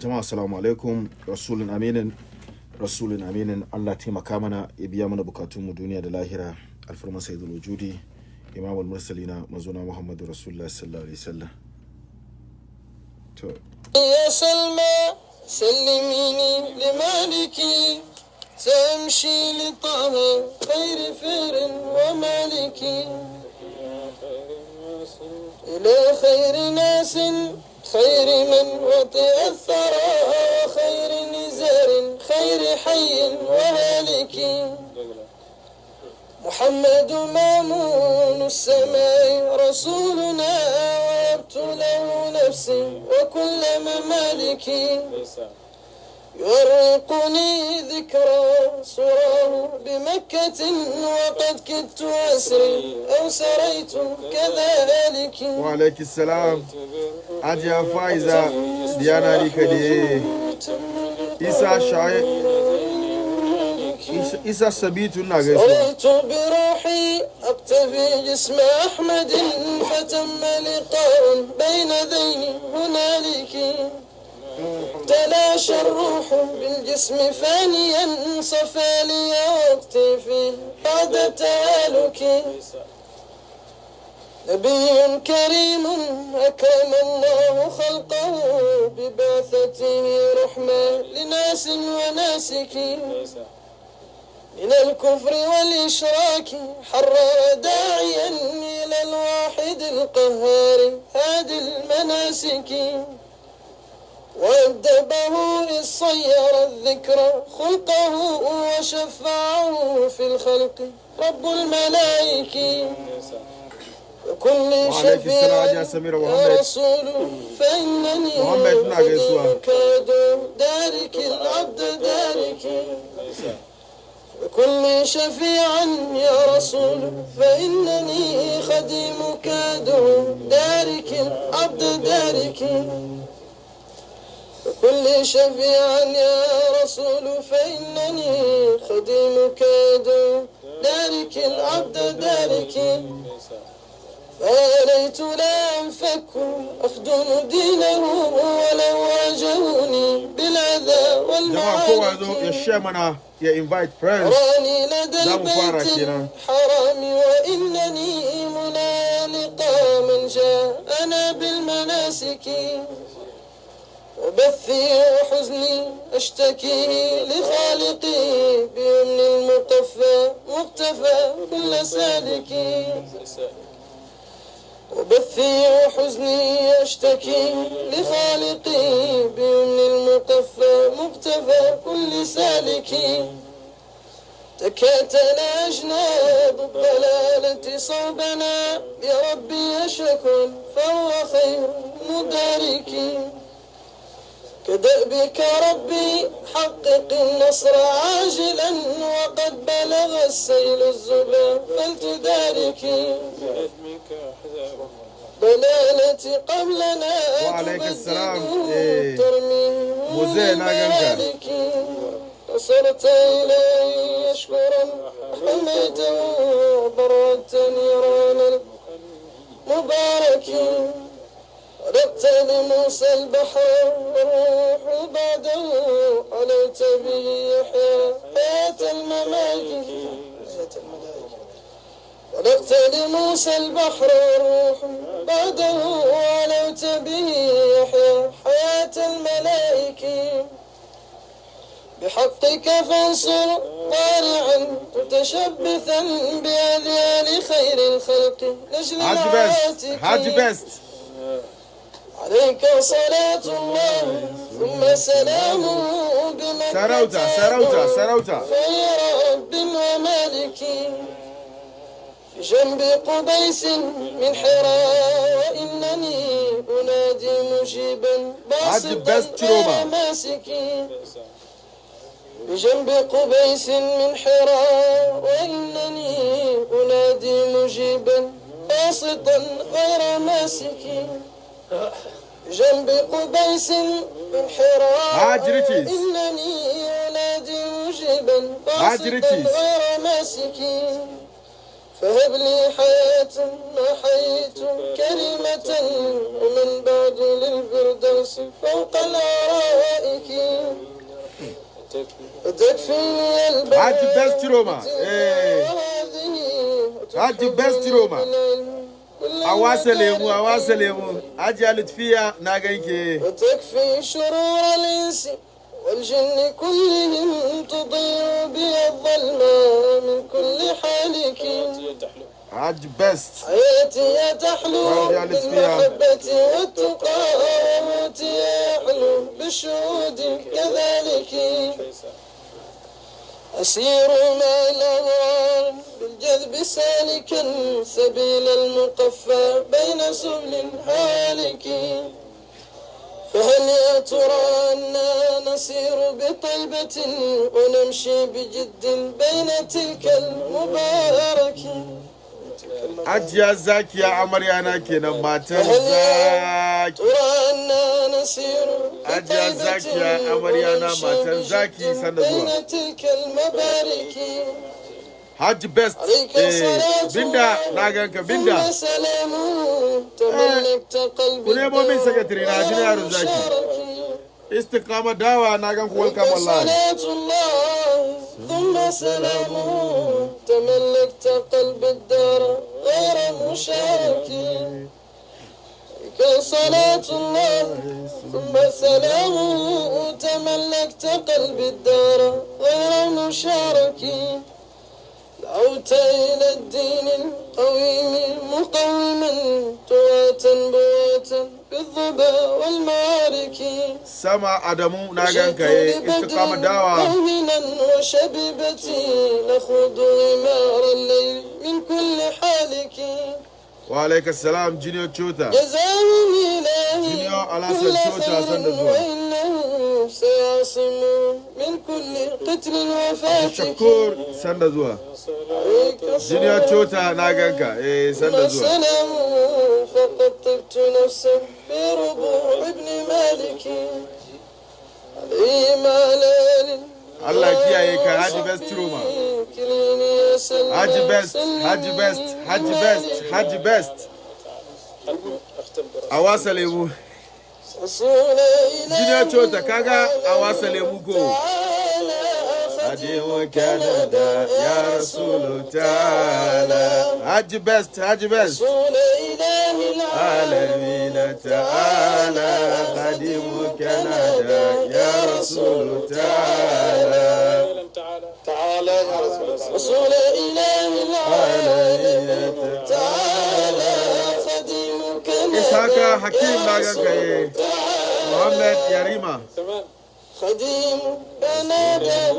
جماعة السلام عليكم رسول أمين رسول أمين الله تيما كامنا إبيا من بكاتوم الدنيا دلاهرة الفرما سيد الوجود إمام المرسلين مزونا محمد رسول الله صلى الله عليه وسلم يا سلمى سلميني لمالكي سأمشي لطه خير فير ومالكي إلى خير ناس خير من وطئ الثرى خير نزار خير حي وهالك محمد مامون السماء رسولنا وهبت له نفسي وكل ممالكي يرقني ذكرى صراه بمكة وقد كدت أسري أو سريت كذلك. وعليك السلام. أجي فايزة ديانا لكدي إسا شعي إسا سبيت النغيس قلت بروحي أقتفي جسم أحمد فتم لقاء بين ذين هنالك. تلاشى الروح بالجسم فانيا صفى لي وقتي فيه بعد تهالك نبي كريم أكرم الله خلقه ببعثته رحمة لناس وناسك. من الكفر والإشراك حرر داعيا إلى الواحد القهار هادي المناسك. وأدبه للصير الذكرى خلقه وشفعه في الخلق. رب الملائكة وكل شفيع رسول فإنني مقدمك دارك العبد دارك. كل شفيعا يا رسول فإنني خديمك دارك العبد دارك. وكل شفيعا يا رسول فإنني خديمك يدعو دارك العبد دارك. فأليت لا أنفك أخدم دينه ولو واجهوني بالعذا والمعارك ya invite friends. za mu fara kenan harami wa innani munaniqa man ja'ana bil manasiki وبثي وحزني أشتكي لخالقي بيمن المقفى مقتفى كل سالك وبثي وحزني أشتكي لخالقي بيمن المقفى مقتفى كل سالك تكاتل أجناب الضلالة صوبنا بربي شكر فهو خير كدأ بك ربي حقق النصر عاجلا وقد بلغ السيل الزبا فلتداركي بلالتي قبلنا وعليك السلام. إيه. مزينا جنبك نصرت إلي شكرا حميته بردت نيران المباركين ردت لموسى البحر والروح بعده عليت به حياة الملائكة ولقت لموسى البحر والروح بعده علوت به حياة الملائكة بحقك فانصر طارعا متشبثا بأذيال خير الخلق لجل haji best haji العاتق best عليك صلاة الله ثم سلامه بمكة. sarauta sarauta sarauta خير رب ومالك. بجنب قبيس من حراء وإنني أنادي مجيبا باسطا ماسكي بجنب قبيس من حراء وإنني أنادي مجيبا باسطا غير ماسكي جنب قبيس انحراف إنني أنادي مجيبا قاصدا غير ماسكي فهب لي حياة ما حييت كلمة ومن بعد للفردوس فوق الأرائك. تكفيني البلاء هذه تكفيني روما هذه روما A wasa lemu, a wasa lemu. Hajiya Lutfiya na ganke. وتكفي شرور الإنس والجن كلهم تضيء بي الظلماء من كل حالك Haji Best. حياتي تحلو. بالمحبة والتقى وموتي يحلو بالشهود كذلك أسير مع الأغرار بالجذب سالكا سبيل المقفى بين سبل هالك. فهل يا ترى أنا نسير بطيبة ونمشي بجد بين تلك المبارك؟ Hajiya Zakiya amarya na kenan matan zaki hajiya zakiya amarya na matan zaki sanda zuwa Hajji best eh, binda na ganka binda ku nemo min sakatare na ji yaron zaki istiqama dawa na ganku welcome wallahi ثم سلام تملكت قلب الدار غير مشاكي فصلاة الله ثم سلامه تملكت قلبي الدار غير مشارك دعوت إلى الدين القويم مقوما تواتا بواتا بالظبا والمعارك سمع أدمو ناغنك استقام الدعوة مؤمنا وشببتي نخوض غمار الليل من كل حالك Wa alaikas salam Junior Chota. جزاهم إلهي Junior Alasan كل Chota sanda خير zuwa. وإنه سيعصم من كل قتل وفاتك Shakur sanda zuwa. عليك Junior الصلاة Chota na ganka eh sanda zuwa. والسلام فقد طبت نفسا بربوع ابن مالك عليه ما ليل Allah kiyaye ka Haji Best Roma. Haji Best, Haji Best, Haji Best, Haji Best. A wasa lemu. Junior Chota kaga a wasa lemu ko. Adewa Canada ya Rasulu ta'ala. Haji Best, Haji Best. عالمين تعالى. خادم كندا يا رسول تعالى. تعالى يا رسول رسول إله العالمين تعالى. خديمك إسحاق حكيم محمد يريما. خديم نادى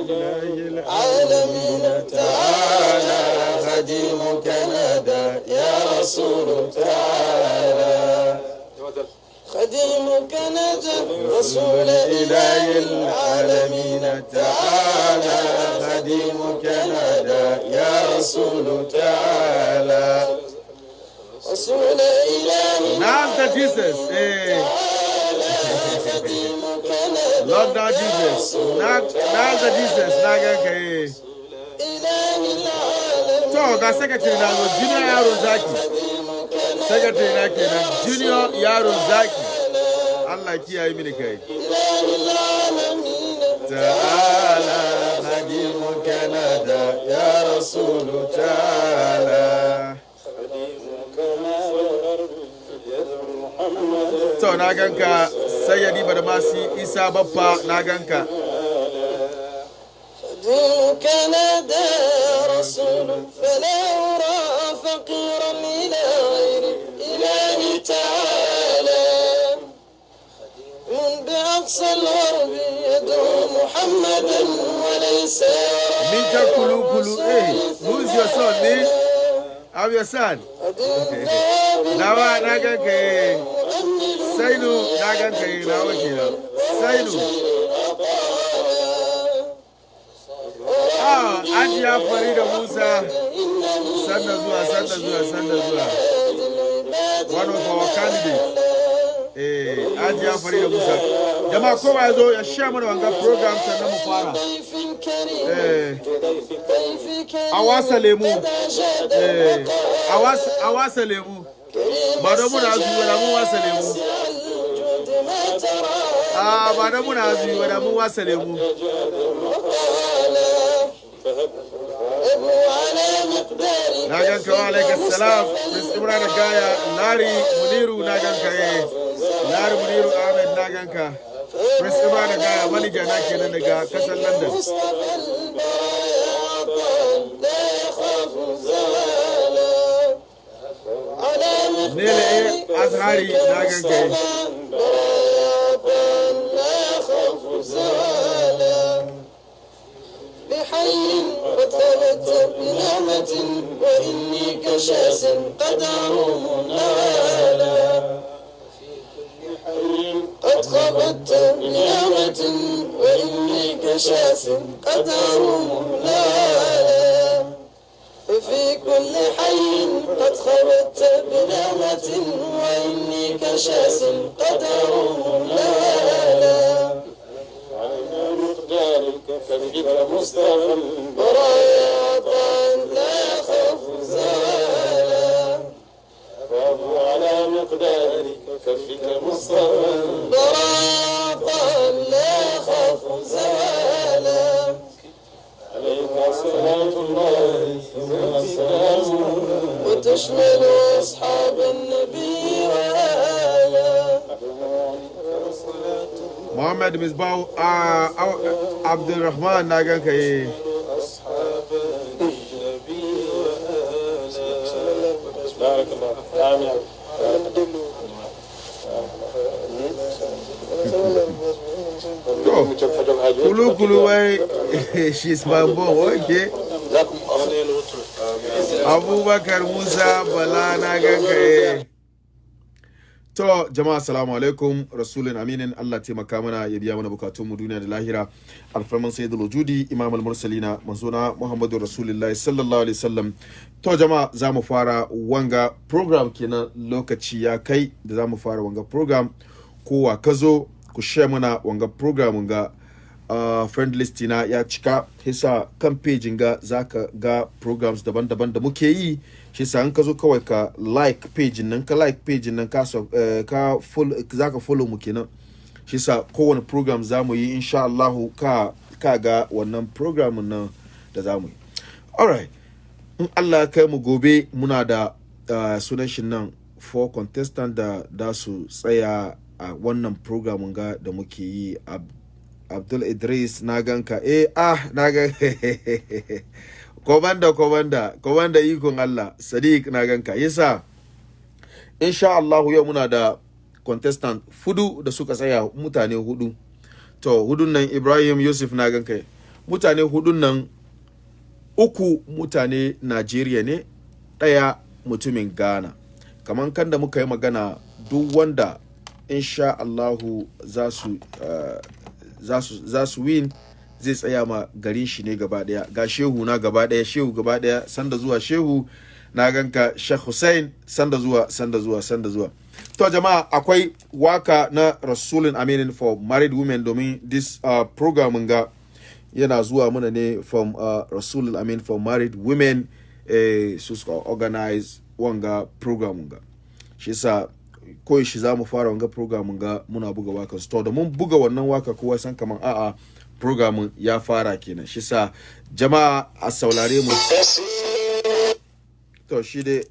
العالمين تعالى خديمك كندا يا رسول تعالى. خديمك كندا رسول إله العالمين تعالى. خديمك كندا يا رسول تعالى. رسول إله نعم تجيسس إيه lockdown jesus. Na ga jesus. Na ga secretary na junior yaro zaki secretary na junior yaro zaki allah kiyaye mini kai ta'ala da ya rasulu ta'ala to na ganka sayyadi badamasi isa baffa na ganka خديم كندا رسول فلا أرى فقيرا إلى غير إله تعالى من بأقصى الغرب يدعو محمدا وليس Mika Kulu Kulu, hey, who's your son, me? I'm your son. Ganka eh. saidu na ganka yi na wake na. Saidu. Ah, Ajiya fari da musa. Sanda zuwa sanda zuwa sanda zuwa. One of our candidates. Eh, Ajiya fari da musa. Jama'a kowa zo ya share mana wanga program sannan mu fara. Eh, Awasa lemu. Eh, Awasa lemu. Ba don muna zuwa na wasa lemu. Ah, a ba da muna zuyi ba da mu wasa lemu. Na ganka wa alaikar salam prince imran gaya lari muniru na ganka eh. Lari muniru ahmed na ganka prince imran gaya manija na kenan daga ƙasar london. عطاء لا يخاف زوالا بحي قد ثبت بنعمة وإني كشاس قد أروم نوالا قد خبت بنعمة وإني كشاس قد أروم نوالا ففي كل حي قد خبت بنعمة وإني كشاس قد أروم نوالا على مقدارك فبك مصطفى عطاء لا يخاف زوالا. فهو على مقدارك فبك مصطفى عطاء لا يخاف زوالا. يشمل أصحاب النبي محمد مزباو آه، آه، عبد الرحمن ناقن كي. أصحاب النبي بارك الله آمين كلو كلو واي شيس بامبو أوكي Abubakar Musa Bala na ganka eh. To jama'a assalamu alaikum. Rasulun aminin Allah taimaka mana ya biya mana bukatun mu duniya da lahira. Alfarman sayyidul wujudi imam al-mursalina manzona muhammadu rasulullahi sallallahu alaihi wasallam. To jama'a za mu fara wanga program kenan. Lokaci ya kai da za mu fara wanga program. Kowa ka zo ku share mana wanga program ga uh, friend list na ya cika hisa kan page ga zaka ga programs daban-daban da muke yi. Shi sa in ka zo kawai ka like page nan ka like page nan ka eh, ka follow zaka follow mu kenan. Shi sa kowane program za mu yi insha Allah ka ka ga wannan program nan da za mu yi. Alright in Allah kai mu gobe muna da uh, sunan shi nan four contestant da da su tsaya a wannan program ga da muke yi Ab Abdul Idris na ganka. Eh ah na ga komanda komanda komanda ikon Allah Sadiq na ganka. Yasa insha Allah yau muna da contestant fudu da suka tsaya mutane huɗu. To hudun nan Ibrahim Yusuf na ganka. Mutane hudun nan uku mutane Najeriya ne ɗaya mutumin Ghana. Kamar kan da muka yi magana duk wanda insha Allahu za su uh, za su win zai tsaya ma garin shi ne gaba ɗaya ga shehu na gaba ɗaya shehu gaba ɗaya sanda zuwa shehu na ganka Sheikh Hussein sanda zuwa sanda zuwa sanda zuwa. To jama'a akwai waƙa na Rasulun Aminin for married women domin this uh, program ga yana zuwa mana ne from uh, Rasulun Amin for married women eh, su suka organize wanga program ga shi yasa ko shi za mu fara wanga program ga muna buga waƙa to da mun buga wannan waƙa kowa san kaman a'a program ya fara kenan. Shi sa jama'a a saurare mu. To shi dai.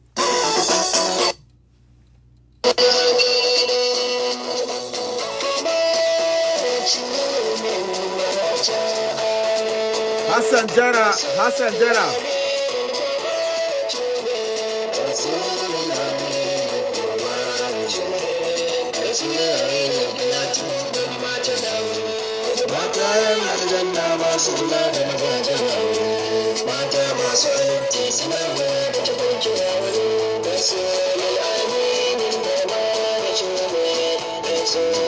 Hassan Jara Hassan Jara. Aljanna masu kula da magajin aure, mata masu halitti suna mai da tabanki aure. Da soyi aminin da ma da cume, da soyi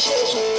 Hajiya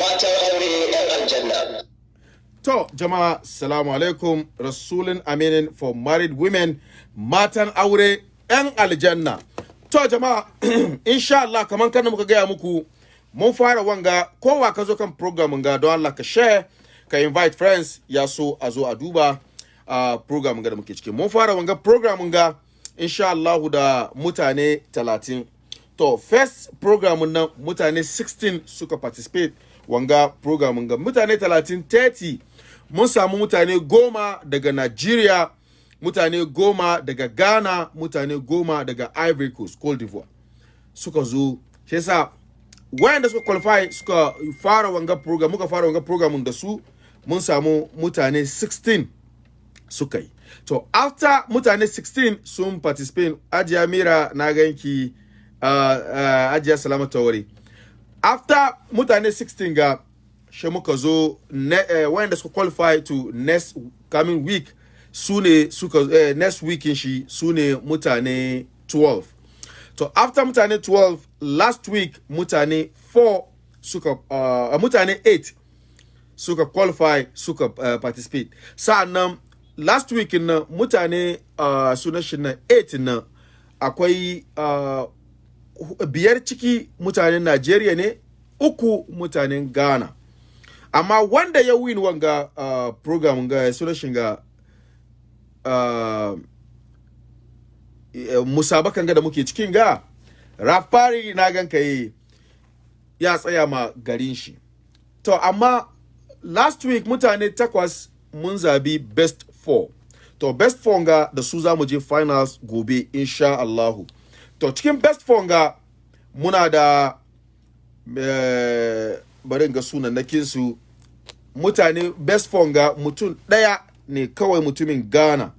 Matan aure 'yan aljanna. To, jama'a, salamu alaikum, Rasulun Aminin for married women, matan aure, ‘yan aljanna. To, jama'a, insha Allah, kamar kan muka gaya muku, mun fara wanga, kowa ka zo kan program ga don Allah ka share, ka invite friends, ya so a zo a duba uh, program ga da muke ciki. Mun fara wanga program ga, insha Allah, da mutane talatin. To, first program nan mutane 16 suka participate wanga program ga mutane 30 30 mun samu mutane goma daga Nigeria, mutane goma daga Ghana, mutane goma daga Ivory Coast, Cote d'Ivoire. Suka zo, shi yasa wayanda suka qualify suka fara wanga program, muka fara wanga program da su, mun samu mutane 16 suka yi. To, after mutane 16 sun participate, Ajiya Mira na ganki, Ajiya Salama Tawari. After mutane 16 ga, shi muka zo ne, uh, wayanda suka qualify to next coming week su ne suka uh, next weekin shi su ne mutane 12 to after mutane 12 last week mutane 4 suka uh, mutane 8 suka qualify suka uh, participate sa'an nan last week na mutane uh, sunan shi na 8 na akwai uh, biyar ciki mutanen Najeriya ne uku mutanen Ghana. Amma wanda ya win wanga uh, program ga sunan shi ga uh, musabakan ga da muke cikin ga rafari na ganka yi ya tsaya ma garin shi. To amma last week mutane takwas mun zabi best four. To best four ga da su za mu je finals gobe insha Allahu. To cikin best four ga muna da eh, bari ga sunannakin su. Mutane best phone ga mutum ɗaya ne kawai mutumin ghana.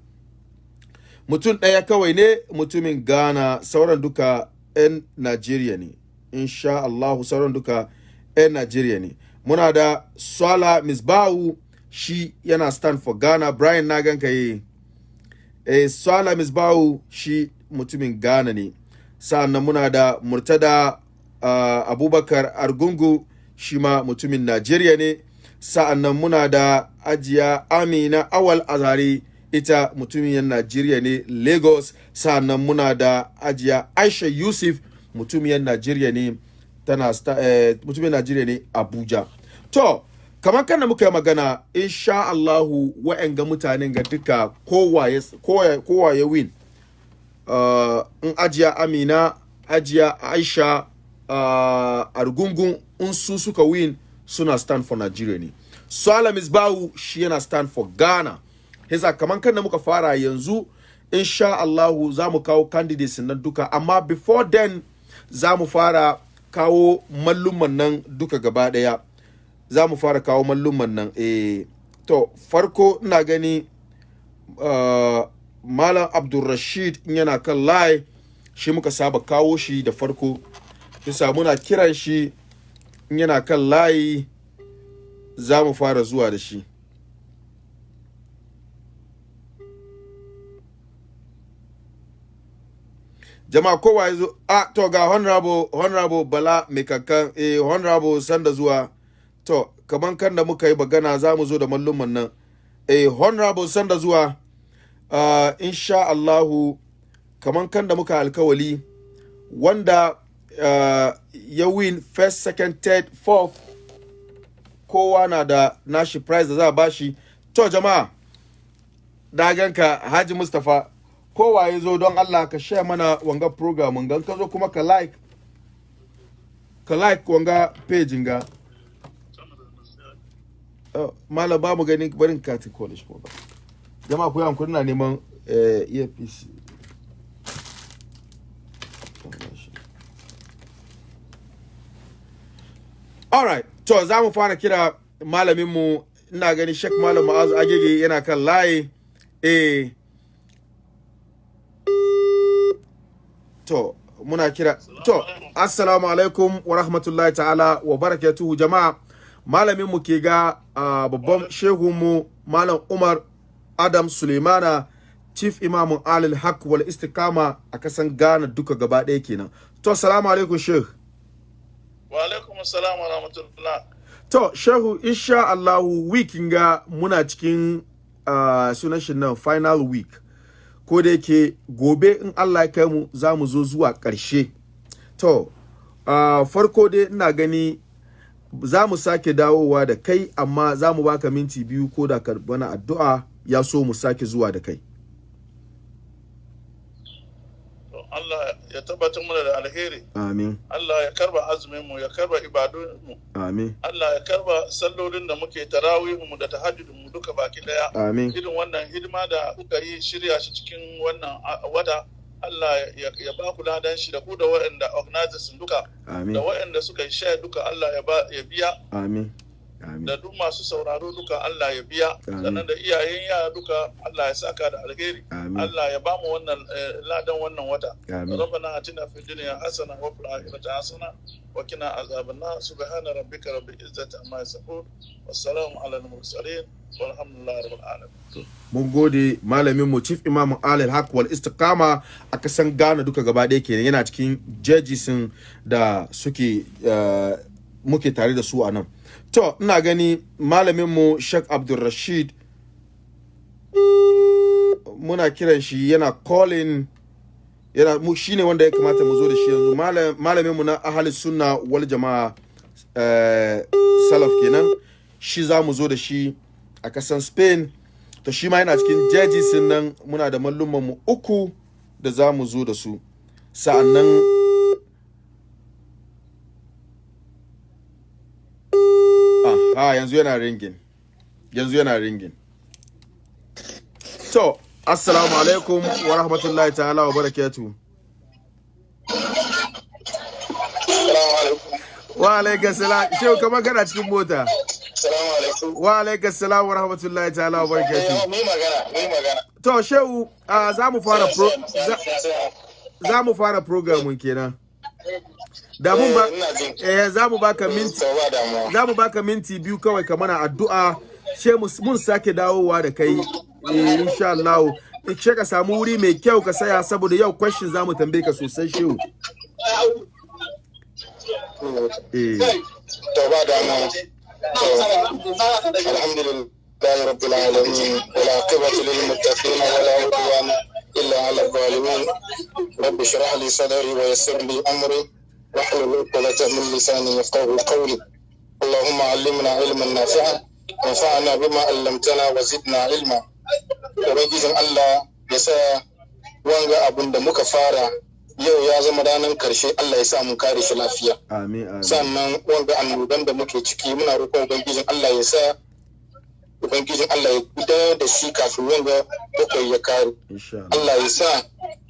Mutum ɗaya kawai ne mutumin ghana. Sauran duka 'yan najeriya ne. Insha allahu sauran duka 'yan najeriya ne. Muna da swala misbahu shi yana stand for ghana. Brian na ganka yi. E, swala misbahu shi mutumin ghana ne. Sa'an nan muna da murtada uh, abubakar argungu shi ma mutumin najeriya ne. Sa'annan muna da ajiya amina awal azari ita mutumin najeriya ne lagos. Sa'annan muna da ajiya aisha yusuf mutumin najeriya ne tana eh, mutumin najeriya ne abuja. To kamar kan da muka yi magana insha allahu wa'anga mutanen ga duka kowa ya win. In ajiya amina ajiya aisha uh, argungun in su suka win suna stand for nigeria ne Salam Misbahu shi yana stand for Ghana. Hisa kaman kan da muka fara yanzu insha Allahu za mu kawo candidates nan duka amma before then za mu fara kawo malluman nan duka gaba ɗaya. Za mu fara kawo malluman nan eh to farko ina gani uh, Malam Abdulrashid in yana kan line shi muka saba kawo shi da farko. Hisa muna kiran shi in yana kan layi za mu fara zuwa da shi. Jama'a kowa ya zo. A to ga honorable honorable bala mai kankan. Eh honorable sanda zuwa. To kaman kan da muka yi bagana za mu zo da malluman nan. Eh honorable sanda zuwa. Uh, insha Allahu kaman kan da muka alkawali wanda uh, ya win first second third fourth kowa na da nashi prize da za a bashi. To jama'a daganka haji mustapha kowa ya zo don allah ka share mana wanga program gan ka zo kuma ka like ka like wanga page ga. Uh, malam ba mu gani barin kati college ko ba jama'a ku yi hankuri na neman uh, earpiece Alright, to za mu fara kira malaminmu ina gani Sheikh Malam Ma'azu Agege yana kan layi. Eh. To, muna kira. To, assalamu alaikum wa rahmatullahi ta'ala wa barakatuhu jama'a. Malaminmu ke ga uh, babban shehunmu Malam Umar Adam Suleimana Chief Imamun Alil Haq wal Istikama a kasan Ghana duka gaba ɗaya kenan. To, assalamu alaikum Sheikh. wa alaikum assalam wa rahmatullah To, Shehu, insha Allahu weekin ga muna cikin uh, sunan shi nan final week. Ko da yake gobe in Allah ya kai mu za mu zo zuwa ƙarshe. To, uh, farko dai ina gani za mu sake dawowa da kai amma za mu baka minti biyu ko da bana addu'a ya so mu sake zuwa da kai. Allah ya tabbatar mana da alheri. Amin, Allah ya karɓa azumin mu ya karɓa ibadun mu. Amin, Allah ya karɓa sallolin da muke tarawihin mu da tahajjudin mu duka baki ɗaya. Amin, irin wannan hidima da kuka yi shirya shi cikin wannan wata. Allah ya, ba ku ladan shi da ku da waɗanda organizers duka. Amin, da waɗanda suka yi share duka Allah ya biya. Amin, da duk masu sauraro duka Allah ya biya sannan da iyayen yara duka Allah ya saka da alheri. Allah ya ba mu wannan eh, ladan wannan wata. Rabbana atina fid dunya hasana wa fil akhirati hasana wa qina azaban nar. Subhana rabbika rabbil izzati amma yasifun. Wassalamu ala al mursalin walhamdulillahi rabbil alamin. Mun gode malamin mu chief imam alil haq wal istiqama a kasan Ghana duka gaba ɗaya kenan. Yana cikin jejisin da suke eh, muke tare da su a nan. To ina gani malamin mu sheikh abdulrashid muna kiran shi yana calling yana mu shine wanda ya kamata mu zo da shi yanzu. Malam- malamin mu na ahli sunna wal jama'a eh, salaf kenan shi za mu zo da shi a kasan spain. To shi ma yana cikin judges nan muna da mallumman mu uku da za mu zo da su. Sa'annan ah, yanzu yana ringin yanzu yana ringin to assalamu alaikum wa rahmatullahi ta'ala wa barakatuh. Wa alaikas salam. Shehu kamar kana cikin mota. Wa alaikas salam wa rahmatullahi ta'ala wa Eh, barakatuh. Mu yi magana, yi magana. to shehu ah, za mu fara za mu fara programin kenan. Da mun ba Eh, eh za mu baka minti ba damuwa. za mu baka minti biyu kawai ka mana addu'a she mu- mun sake dawowa da kai eh, insha Allah she ka samu wuri mai kyau ka saya saboda yau question za mu tambaye ka sosai shehu eh To ba damuwa. To, Alhamdulillah rabbil alamin wal aqibatu lil muttaqin wa la udwan illa ala zalimin. Rabbi shrah li sadri wa yassir li amri واحلل عقدة من لساني يفقهوا قولي اللهم علمنا علما نافعا وانفعنا بما علمتنا وزدنا علما ubangijin Allah ya sa wanga abun da muka fara yau ya zama ranar karshe Allah ya sa mun kare shi lafiya amin amin sannan wanga annoban da muke ciki muna roƙon ubangijin Allah ya sa ubangijin Allah ya gudanar da shi kafin wanga bakwai ya kare insha Allah Allah ya sa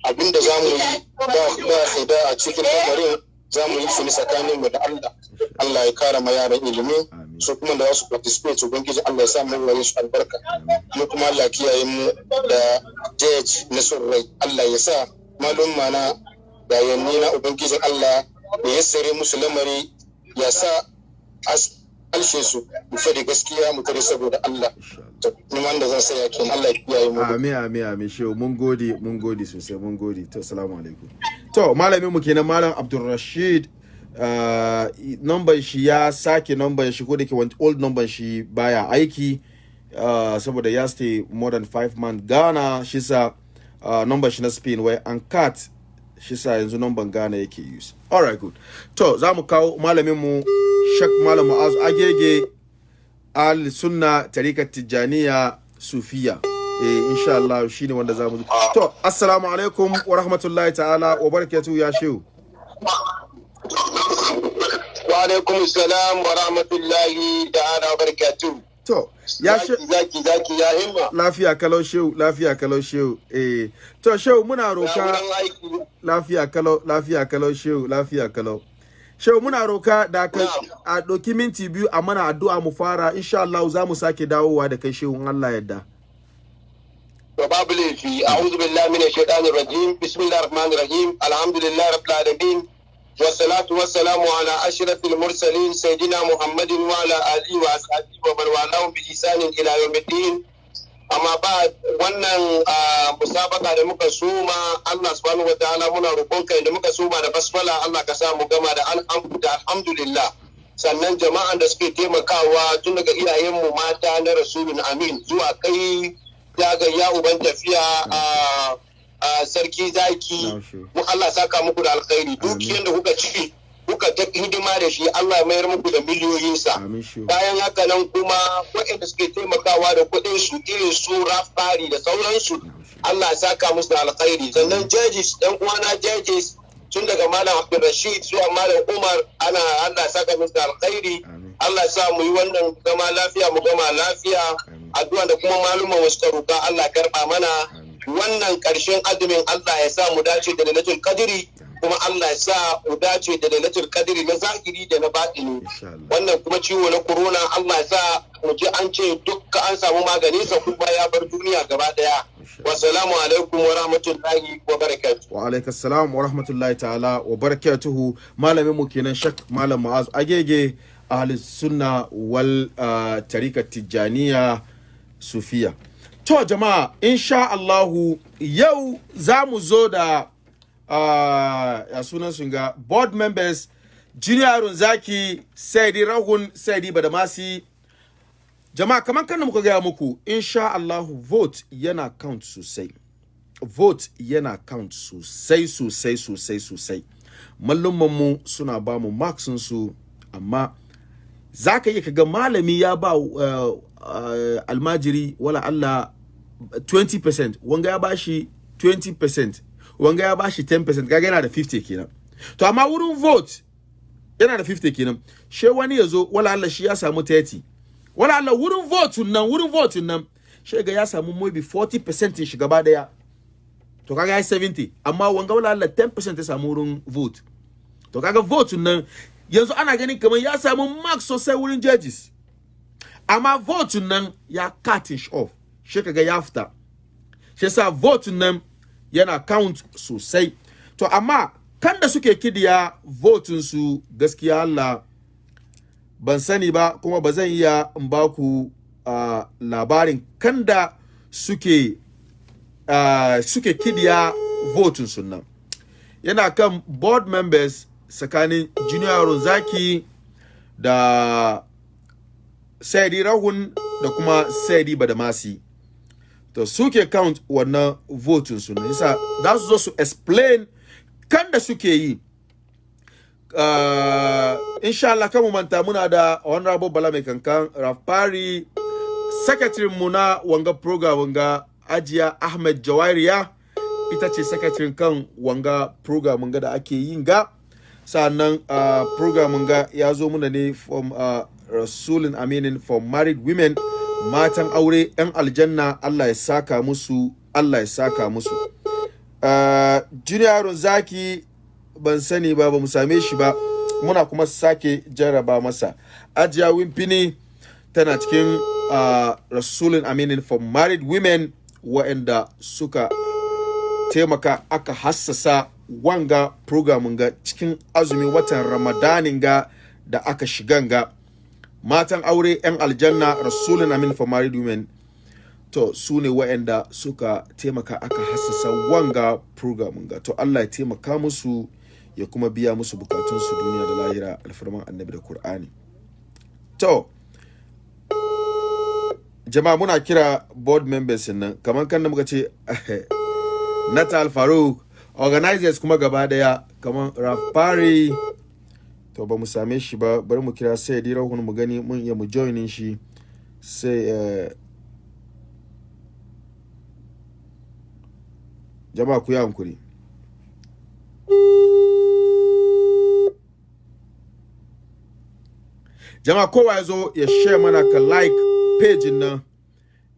abinda za mu yi ba ba hida a cikin lamarin za mu yi shi ne tsakanin mu da Allah. Allah ya kara ma yaran ilimi su kuma da za su participate ubangiji Allah ya sa mu wani su albarka. Mu kuma Allah kiyaye mu da judge na son rai. Allah ya sa malum mana da yanni na ubangijin Allah ya yassare musu lamari ya sa alshe su mu faɗi gaskiya mu tare saboda Allah. Ni wanda zan saya kenan. Allah ya kiyaye mu. Amin amin amin. Shehu mun gode mun gode sosai mun gode. To assalamu alaikum. To malamin mu kenan malam Abdulrashid uh, shi ya sake number shi ko da ke old number shi baya aiki uh, saboda ya stay more than five months Ghana. Shi sa uh, shi na Spain wai an cut. Shi sa yanzu number Ghana yake use. Alright good. To za mu kawo malamin mu Shak Malam Mu'azu Agege al sunna tarikat tijaniya sufiya. Eh insha Allah shine wanda za mu to assalamu alaikum wa rahmatullahi ta'ala wa barakatuhu ya shehu. Wa alaikum salam wa rahmatullahi ta'ala wa barakatuh to ya she zaki zaki ya himma. Lafiya kalau shehu lafiya kalau shehu. Eh to shehu muna roka lafiya kalau lafiya kalau shehu lafiya kalau. Shehu muna roka da ka a doki minti biyu a mana addu'a mu fara. Insha Allah za mu sake dawowa da kai shehu Allah yadda to babu laifi a'udhu billahi minash shaitanir rajim bismillahir rahmanir rahim alhamdulillahi rabbil alamin والصلاة والسلام على أشرف المرسلين سيدنا محمد وعلى آله وأصحابه ومن والاه بإحسان إلى يوم الدين amma ba wannan ah, musabaka da muka suma Allah subhanahu wa ta'ala muna roƙon kai da muka suma da basmala Allah ka sa mu gama da alhamdu da alhamdulillah sannan jama'an da suke taimakawa tun daga iyayenmu mata na rasulun amin zuwa kai ya uban tafiya a sarki zaki. Mu Allah saka muku da alkhairi. Dukiyar da kuka ci kuka ta hidima da shi Allah ya mayar muku da miliyoyinsa. Bayan haka nan kuma waɗanda suke taimakawa da kuɗin su irin su rafari da sauransu Allah ya saka musu da alkhairi. Sannan judges ɗan uwana judges tun daga malam Abdulrashid zuwa malam Umar ana Allah saka musu da alkhairi. Allah sa mu yi wannan gama lafiya mu gama lafiya. Addu'a da kuma malumman wasu ka Allah ya karɓa mana. Wannan ƙarshen azumin Allah ya sa mu dace da lailatul qadri kuma Allah ya sa mu dace da lailatul qadri na zahiri da na batini. Wannan kuma ciwo na corona Allah ya sa mu ji an ce dukka an samu magani sa kuma ya bar duniya gaba ɗaya. Wassalamu alaikum wa rahmatullahi wa barakatuh. Wa alaikas salam wa rahmatullahi ta'ala wa barakatuhu. Malamin mu kenan shak malam ma'az agege. Ahli sunna wal uh, tarika tijaniya sufiya. To jama'a insha Allahu yau za mu zo da uh, ya sunan sun ga board members junior zaki saidi rahun saidi badamasi. Jama'a kamar kan muka gaya muku insha Allahu vote yana count sosai. Vote yana count sosai sosai sosai sosai. Mu suna ba mu su amma za ka iya kaga malami ya ba uh, uh, almajiri wala Allah 20% wanga ya bashi 20% wanga ya bashi 10% kaga yana da 50 kenan. To amma wurin vote yana da 50 kenan. She wani ya zo wala Allah shi ya samu 30 wala Allah wurin vote nan wurin vote nan she ga ya samu maybe 40% shi gaba ɗaya to kaga ya 70 amma wanga wala Allah 10% ya samu wurin vote. To kaga vote nan yanzu ana ganin kamar ya samu mark sosai wurin judges. Amma vote nan ya cut it off. Shi kaga ya fita. Shi yasa vote nan yana count sosai. To amma kan da suke kidiya votin su gaskiya Allah ban sani ba kuma ba zan iya in ba ku uh, labarin kan da suke uh, suke kidiya votin su nan. Yana kan board members tsakanin junior zaki da saidi rahun da kuma saidi badamasi. To suke count wannan votin su ne. Yasa za su zo su explain kan da suke yi. Uh, insha Allah kan mu manta muna da honorable bala mai kankan rafari secretary mu na wanga program wanga ajiya ahmed jawairiya. Ita ce secretary kan wanga program ga da ake yin ga. Sannan uh, program ga ya zo muna ne from uh, rasulun aminin for married women matan aure 'yan aljanna Allah ya saka musu Allah ya saka musu. Uh, junior zaki ban sani ba ba mu same shi ba. Muna kuma sake jarraba masa. Ajiya wimfini tana cikin uh, rasulun aminin for married women waɗanda suka taimaka aka hassasa wanga programin ga cikin azumi watan ramadanin ga da aka shigan ga matan aure 'yan aljanna rasulun amin for married women. To su ne waɗanda suka taimaka aka hassasa wanga programin ga to Allah ya taimaka musu ya kuma biya musu bukatunsu duniya da lahira alfarman annabi da Kur'ani. To, jama'a muna kira board members nan, kamar kan da muka ce Natal Faruk, organizers kuma gaba ɗaya, kamar Rafari, to ba mu same shi ba, bari mu kira sai dai rahun mu gani mun iya mu joinin shi sai uh, jama'a ku yi hankuri. jama'a kowa ya zo ya share mana ka like page nan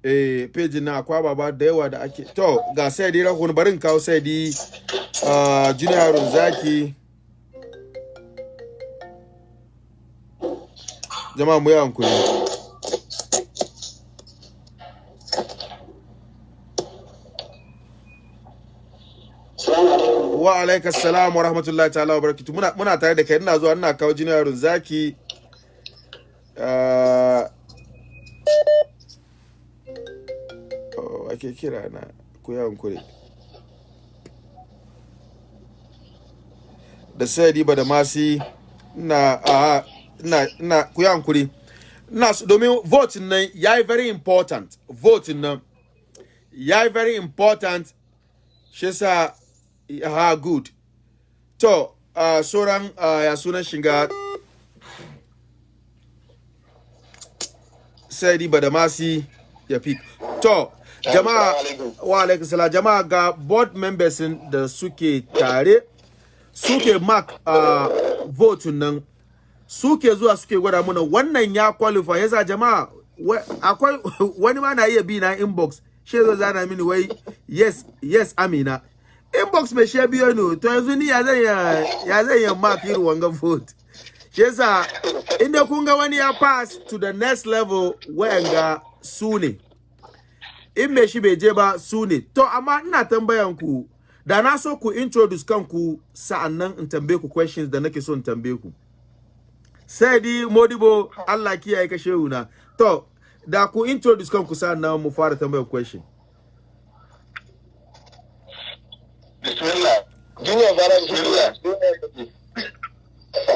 eh page nan akwai baba da yawa da ake to ga sai dai rahon barin kawo sai dai uh, junior zaki. Jama'a mu yi hankuri. Wa alaikas salam wa rahmatullahi ta'ala wa barakatuh. Muna muna tare da kai ina zuwa ina kawo junior zaki. Uh, ake kira na ku yi hankuri. Da sai ba da masi na a na na ku yi hankuri. Na domin voting nan yayi very important voting nan yayi very important shi yasa ha good. To uh, sauran uh, ya sunan shiga sai badamasi ya fi to jama'a wa alaikum salam. Jama'a ga board members da suke tare suke mark uh, vote nan. Suke zuwa suke gwada mana wannan ya qualify. Yasa jama'a akwai wani ma na iya bi na inbox. Shi zo zana mini wai yes yes amina. Inbox mai shi biyo ne to yanzu ni ya zai ya zai ya mark irin wanga vote? Shi yasa inda kun ga wani ya pass to the next level wayanga su ne. In me shi bai je ba su ne. To amma ina tambayan ku da na so ku introduce kanku sa'an nan in tambaye ku questions da nake so in tambaye ku. Sai di modibo Allah kiyaye ka shehu na. To da ku introduce kanku sa'an nan mu fara tambayar question. Bismillah. Junior bara bismillah.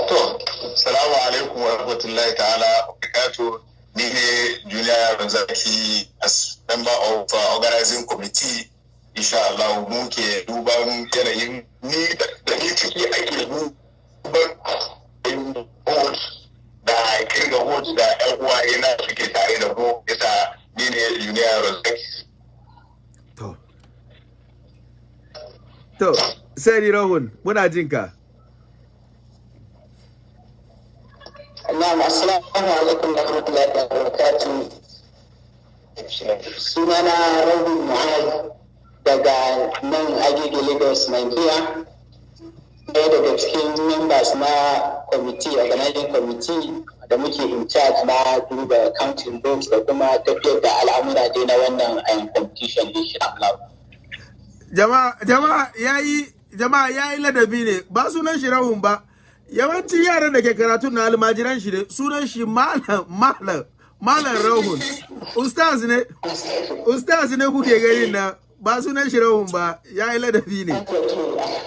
to salamu alaikum wa rahmatullahi ta'ala wa barakatuh. Ni ne junior yaron zaki as member of uh, organizing committee insha Allah mu ke duban yanayin ni da ni ciki ake duban vote da ƙirga vote da yan uwaye na suke tare da mu yasa ni ne junior yaron zaki to. To sai di rahun muna jin ka. Na'am assalamu alaikum wa rahmatullahi wa barakatuh. Sunana Rabi Muhammad daga nan Agege Lagos, Nigeria. ɗaya daga cikin members na committee organizing committee da muke in charge na duba counting votes da kuma tafiyar da al'amura dai na wannan um, competition insha Allah. jama'a jama'a yayi jama'a yayi ladabi ne ba sunan shi rahun ba yawancin yaran da ke karatu na almajiran shi ne sunan shi malam malam malam rahun ustaz ne ustaz ne kuke gani na ba sunan shi rahun ba yayi ladabi ne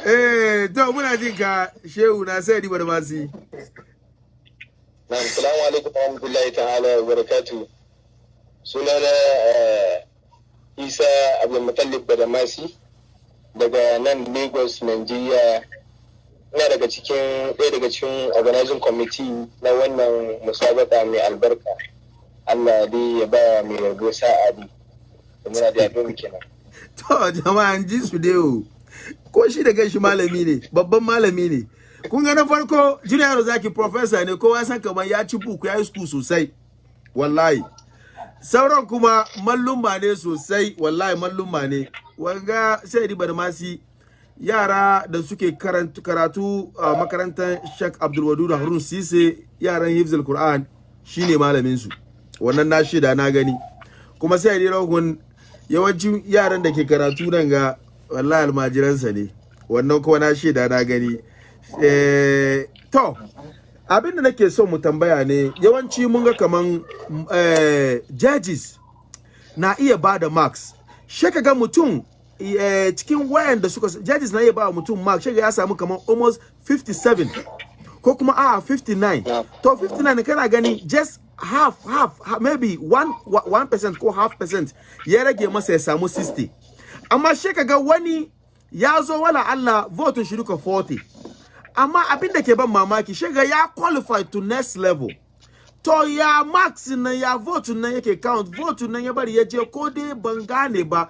eh to muna jin ka shehu na sai dibar masu Na'am, salamu alaikum wa rahmatullahi ta'ala wa barakatu. Sunana eh, Isa Abdulmutallib Badamasi daga nan Lagos, Nigeria. Ina daga cikin ɗaya daga cikin organizing committee na wannan musabaka mai albarka. Allah dai ya ba mai rabo sa'a. Da Muna da yaɗo kenan. To jama'an ji su dai. Ko shi da kanshi malami ne, babban malami ne. Kun ga na farko Junior Zaki professor ne kowa san kamar ya ci buku ya yi school sosai. Wallahi. Sauran kuma mallumma ne sosai, wallahi mallumma ne. Wanga sai di barmasi yara da suke karatu, karatu a makarantar Sheikh Abdul Wadud Harun Sise yaran Hifzul Quran shine malamin su. Wannan na shida na gani. Kuma sai di rahun yawancin yaran da ke karatu nan ga wallahi almajiransa ne. Wannan kuma na shaida na gani. Eh, to abin da nake son mu tambaya ne yawanci mun ga kaman eh, judges na iya ba da marks. Shi ga mutum eh, cikin wayan da suka judges na iya ba mutum marks shi ya samu kaman almost 57 ko kuma a 59 to 59 kana gani just half half ha- maybe 1 1% ko half percent ya rage masa ya samu 60 amma shi kaga wani ya zo wala Allah vote shi duka 40 amma abin da ke ban mamaki shi ga ya qualify to next level. To ya max nan ya vote nan yake count vote nan ya bari ya je ko dai ban gane ba.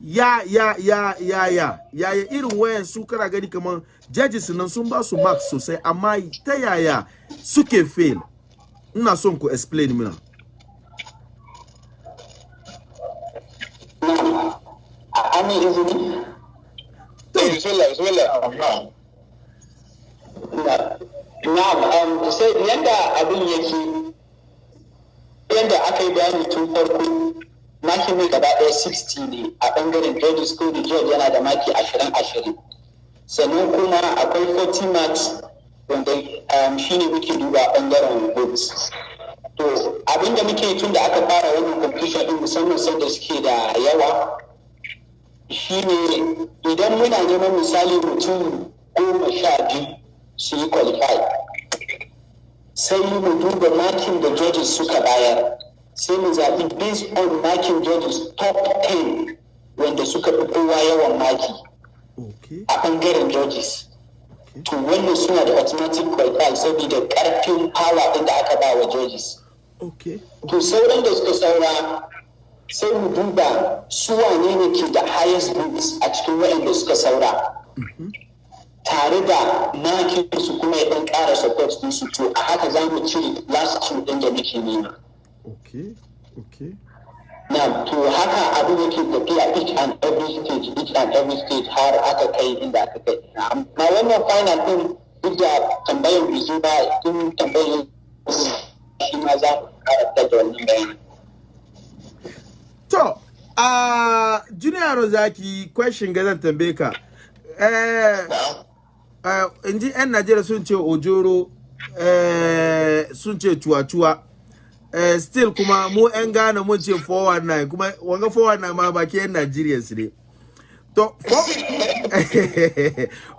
Ya ya ya ya ya ya ya irin wayan su kana gani kaman judges nan sun ba su max sosai amma ta yaya suke fail? Ina son ku explain mina An yi izini? Eh, Bismillah, bismillah. Na'am, um, sai abin yake yadda aka yi bayani tun farko maki mai gaba ɗaya 60 ne a ɓangaren judges ko da yana da maki 20-20 sannan kuma akwai 40 marks. Wanda um, shi ne muke duba a ɓangaren votes. To abin da muke tun da aka fara wannan competition din musamman sanda suke da yawa shine idan muna neman misali mutum goma sha biyu su yi qualify sai mu duba makin da judges suka bayar. Sai mu zaɓi based on makin judges top 10 wanda suka fi kowa yawan maki a ɓangaren judges. To wannan suna da automatic qualify saboda ƙarfin power ɗin da aka ba wa judges. To sauran da suka saura sai mu duba su wane ne ke da highest votes a cikin waɗanda suka saura. Tare da makin su kuma ya ɗan ƙara support din su to a haka za mu cire last two ɗin da muke nema. Okay okay na to haka abin yake tafiya each and every stage each and every stage har aka kai inda aka kai amma wannan final ɗin duk da tambayar bizu ba in tambayar shi ma za mu karanta da wannan bayani To, a Junior Rozaki question ga zan tambaye ka. Eh, eh, in ji 'yan Najeriya sun ce ojoro, eh, sun ce cuwa-cuwa. Eh, still kuma mu 'yan Ghana mun ce 419 kuma wanga 419 ma baki 'yan Najeriya su ne. To,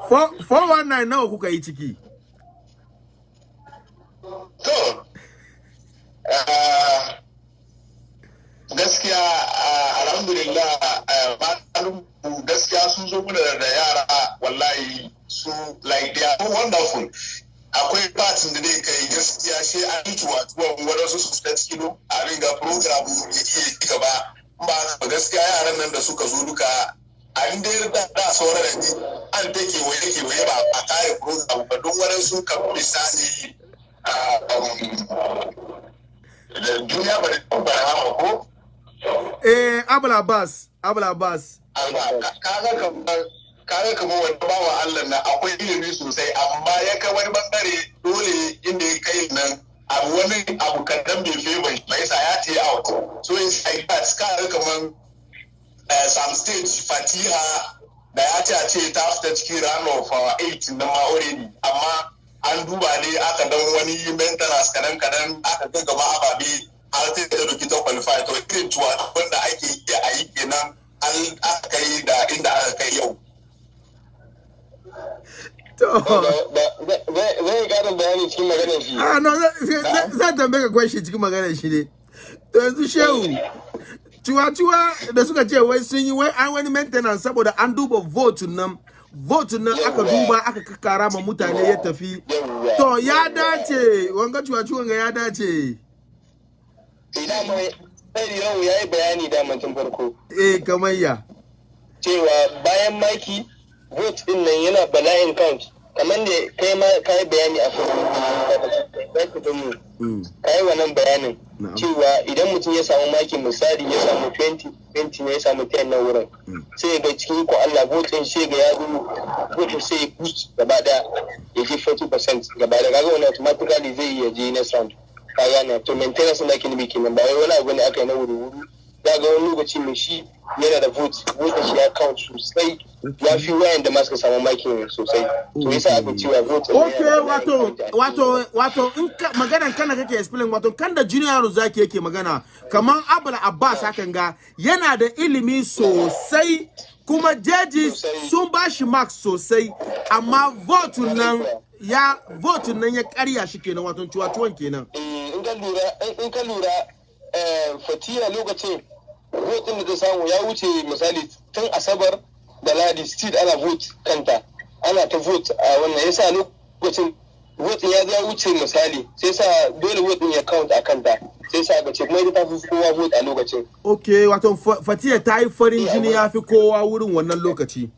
419 nawa kuka yi ciki? To, ah, gaskiya ah, alhamdulillah ah, malamu gaskiya sun zo mana da yara wallahi su like they are wonderful akwai batin da zai kai gaskiya sai an yi tuwa-tuwa wadansu su fita cikin abin ga program ya iya gaba. Ba ba gaskiya yaran nan da suka zo duka an dai da da sauran da ji an ta kewaye kewaye ba a kare program ba. Don wadansu kan misali ah, um, duniya ba da ba hama ko? Eh, Abul Abbas, Abul Abbas. kaga kamar kaga kamar wani bawa Allah na akwai ilimi sosai amma ya kai wani ɓangare dole inda ya kai nan abu wani abu kadan bai fi bai bai sa ya ce out. So it's like that kaga kamar uh, some stage fatiha da ya ce a ce ta fita cikin round of uh, eight na ma already amma an duba ne aka dan wani maintenance kadan kadan aka ga gaba ababe har sai da doki ta qualify. To irin tuwa wanda ake iya a yi kenan an aka kai da inda aka kai yau. Zai karin bayani cikin maganar shi. Ah no zan tambaye ka question cikin maganar shi ne. To yanzu shehu ciwa-ciwa da suka ce wai sun yi wai an wani maintenance saboda an duba vote nan vote nan aka duba aka kakara ma mutane ya tafi. To ya dace wanga ciwa-ciwon ga ya dace. Idan mai sai yau ya yi bayani da tun farko. Eh kamar ya cewa bayan maki vote ɗin nan yana bala'in count. Kamar da kai ma ka yi bayani a farko mu. Mm, ka yi wannan bayanin cewa idan mutum ya samu maki misali ya samu 20 20 ne ya samu 10 na wurin Mm. sai ga cikin ko Allah votin sai ga ya zo votin sai ya kuci gaba da ya je 40% gaba da kaga wannan automatically zai iya je next round. Ka gane? To maintenance da ake nufi kenan ba wai wani abu ne aka yi na wuri wuri za ga wani lokaci mai shi yana da vote vote shi ya count sosai. Ya fi wayan da masu samu maki sosai. To yasa aka cewa vote ɗin ok yana da wato wato wato in ka maganan kana kake explain wato kan da junior zaki yake magana kaman abul abbas hakan ga yana da ilimi sosai kuma judges sun ba shi marks sosai amma vote nan ya vote nan ya karya shi kenan wato ciwa-ciwon kenan. Eh, in ka lura in- in ka lura eh, fatiya lokacin votin da ta samu ya wuce misali tun asabar da ladi still ana vote kanta. Ana ta vote a wannan. Yasa lokacin votin ya ya wuce misali sai sa dole votin ya count a kanta. Sai sa ga ce kuma ita ta fi kowa vote a lokacin. Ok wato Fa- fatiya ta yi farin jini ya fi kowa wurin wannan lokaci.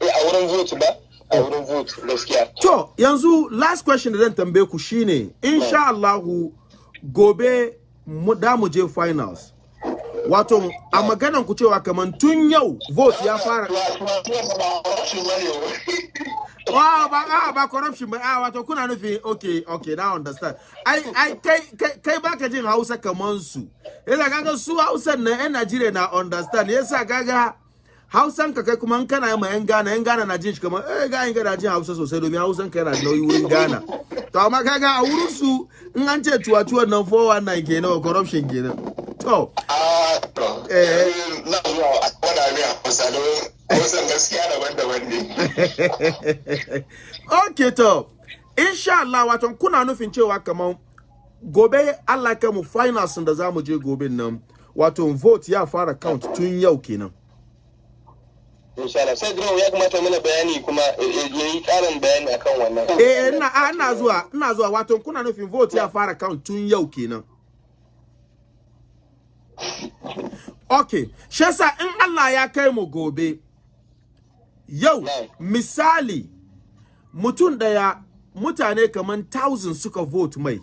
Eh a wurin vote ba a wurin vote gaskiya. To, yanzu last question da zan tambaye ku shine, insha Allahu gobe da mu je finals. Wato, a maganan ku cewa kaman tun yau vote ya fara. Wa ba a ba corruption ba a wato kuna nufi okay okay now understand. Ai ai kai kai kai baka jin Hausa kaman su. Yasa kaga su Hausan na yan Najeriya na understand. Yasa kaga Hausan ka kai kuma kana ma yan Ghana yan Ghana na jin shi kamar eh ga yan Ghana jin Hausa sosai domin Hausan ka yana nauyi wurin Ghana. To amma kaga a wurin su in an ce tuwa-tuwan nan 419 kenan corruption kenan. To. A to. Eh. na zuwa a kwada mai a kusa don kusan gaskiya daban-daban ne. Okay to. Insha Allah wato kuna nufin cewa kamar gobe Allah kai mu finals da za mu je gobe nan wato vote ya fara count tun yau kenan. Insha Allah. Sai ya kamata mana bayani kuma yi karin bayani akan wannan. Eh ina ah, ina zuwa ina zuwa. Wato kuna nufin vote ya fara count tun yau kenan? Okay. Shi yasa in Allah ya kai mu gobe yau misali mutum ɗaya mutane kaman 1000 suka vote mai.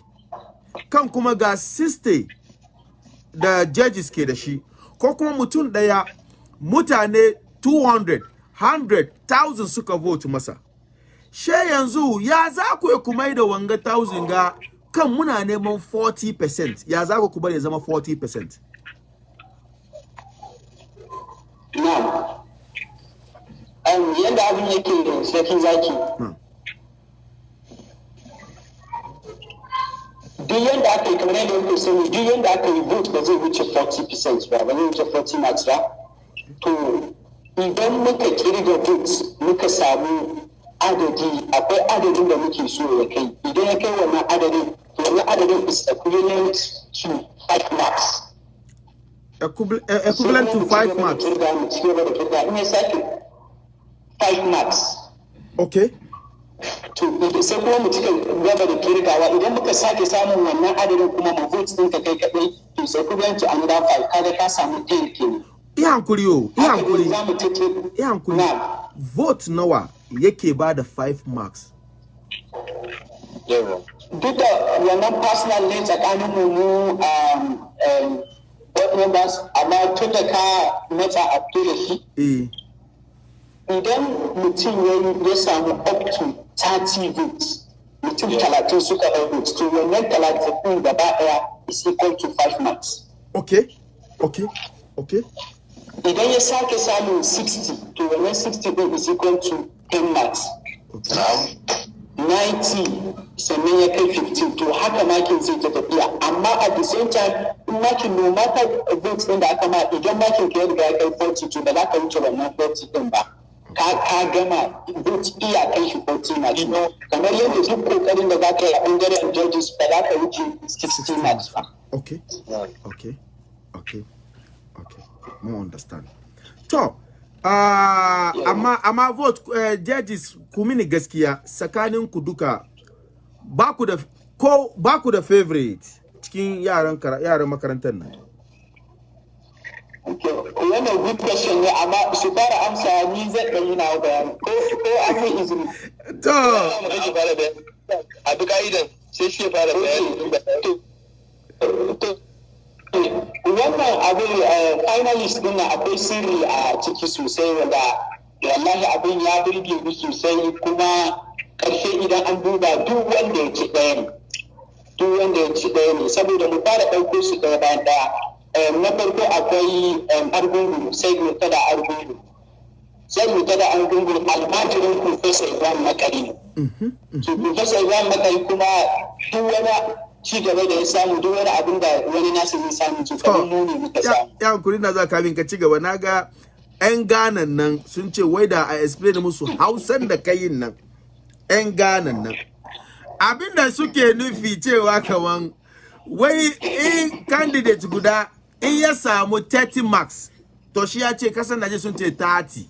Kan kuma ga 60 da judges ke da shi. Ko kuma mutum ɗaya mutane 200 100 1000 suka vote masa she yanzu ya za ku yi kuma da wanga 1000 ga kan muna neman 40% ya za ku kuma ya zama 40% Na'am. Um, yadda abin yake sarki zaki. Hmm. Duk yadda aka yi kamar yadda kuke sani duk yadda aka yi vote ba zai wuce 40% ba ba zai wuce 40 marks ba. To idan muka ƙirga votes muka samu adadi akwai adadin da muke so ya kai. Idan ya kai wannan adadin to wannan adadin is equivalent to 5 marks. Eh, equivalent to 5 marks. in ya sake 5 marks. okay to sai kuma mu cika gaba da kirgawa. Idan muka sake samun wannan adadin kuma mu vote din ka kai kadai to sai ku yanci another five. Kaga ka samu 10 kenan. Iya hankuri yo ne hankuri iya hankuri. Vote nawa yake ba da 5 marks? Duk da wannan personal ne tsakanin mu um um board members amma tun da ka matsa a da shi eh. idan mutum ya yi- samu up to 30 votes mutum talatin suka ɗau votes to wannan talatin gaba ɗaya is equal to 5 marks. Okay. Okay. Okay idan ya sake samun 60 to wannan 60 ɗin is equal to 10 marks. Na'am. 90 sannan ya kai 15 to haka makin zai ta tafiya. Amma at the same time in makin no matter votes din da aka ma idan makin ka ya riga ya kai 40 to ba za ka wuce wannan 40 din ba. Ka ka gama vote iya kai shi 40 marks. Kamar yadda duk ƙoƙarin da za ka yi a ɓangaren judges ba za ka wuce 60 marks ba. Okay. Okay. Okay. Okay. Mun understand. To ah, amma amma vote uh, judges ku mini gaskiya tsakanin ku duka ba ku da ko ba ku da favorite cikin yaran yaran makarantar nan? Okay, wannan good question ne amma su fara amsa ni nawa bayani. Ko ko an yi izini? To a bi ka'idan sai shi fara bayani. Wannan abin eh, finalist ɗin nan akwai sirri a ciki sosai wanda wallahi abin ya burge ni sosai kuma ƙarshe idan an duba duk wanda ya ci ɗaya ne duk wanda ya ci ɗaya ne. Saboda mu fara ɗauko su ɗaya bayan ɗaya. Eh, na farko akwai eh, argungu sai mu tada argungu. Sai mu tada argungu almajirin professor ibrahim makari ne. To professor ibrahim makari kuma duk wani ci gaba da ya samu duk wani abin da wani nasu zai samu to kamar mu ne muka ya samu. ya hankuri na za kamin ka ci gaba. Na ga 'yan ganan nan sun ce wai da a explain musu hausan da kayin nan. 'yan ganan nan. Abinda suke nufi cewa kaman wai in candidate guda in ya samu 30 marks to shi ya ce kasan Najeriya sun ce 30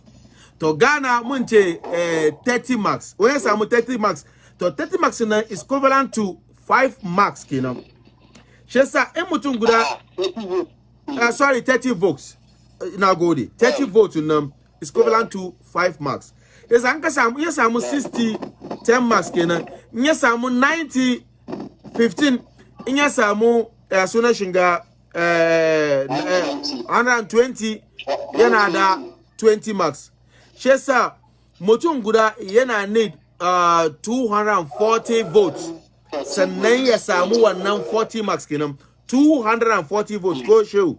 to Ghana mun ce eh, 30 marks. Wai ya samu 30 marks to 30 marks nan is equivalent to 5 marks kenan. Shi yasa in mutum guda uh, sorry 30 votes. Uh, na gode. 30 votes nan is equivalent to 5 marks. Yasa an ka samu ya samu 60 10 marks kenan. In ya samu 90 15 in ya samu uh, sunan shiga uh, uh, 120 yana da 20 marks. Shi yasa mutum guda yana need uh, 240 votes. Sannan ya samu wannan 40 marks kenan. 240 votes shehu?